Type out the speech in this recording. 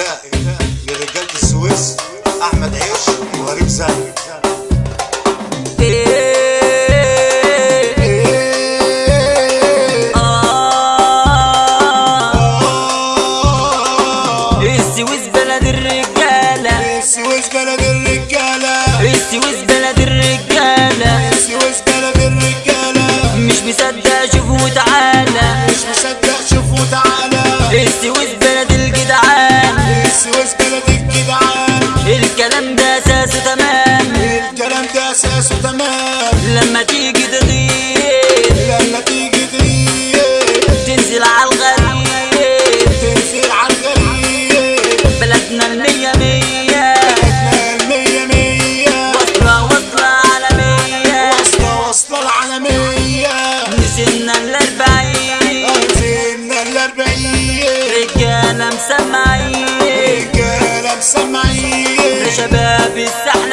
لرجالة السويس أحمد عيش وغريب السويس بلد الرجالة. السويس بلد الرجالة. السويس بلد الرجالة. السويس بلد الرجالة. مش مصدق شوف وتعالى. مش مصدق شوف وتعالى. السويس الكلام ده أساسه تمام. الكلام ده أساسه تمام. لما تيجي تغير لما تيجي تغيب تنزل على الغريب. تنزل على الغريب. بلدنا المية مية. إحنا المية مية. واصلة واصلة عالمية. واصلة واصلة العالمية نسينا الأربعين. نزلنا الأربعين. رجالة مسمعين. رجالة مسمعين. شباب الساحة